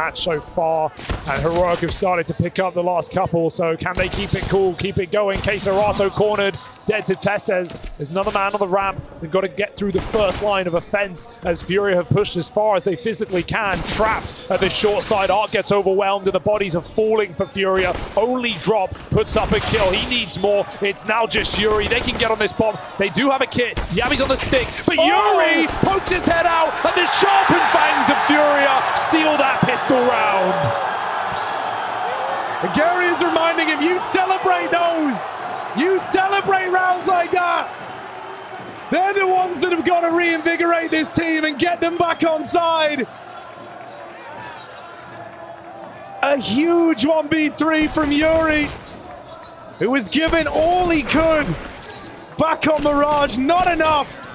match so far. And Heroic have started to pick up the last couple, so can they keep it cool, keep it going? KSCERATO cornered, dead to TeSeS. There's another man on the ramp. They've got to get through the first line of offense as Furia have pushed as far as they physically can. Trapped at the short side, Art gets overwhelmed and the bodies are falling for Furia. Only drop puts up a kill. He needs more. It's now just Yuri. They can get on this bomb. They do have a kit. Yami's on the stick, but Oh! Yuri pokes his head out and the sharpened fangs of Furia guerri is reminding him, you celebrate those. You celebrate rounds like that. They're the ones that have got to reinvigorate this team and get them back on side. A huge 1v3 from Yuri, who was given all he could. Back on Mirage, not enough.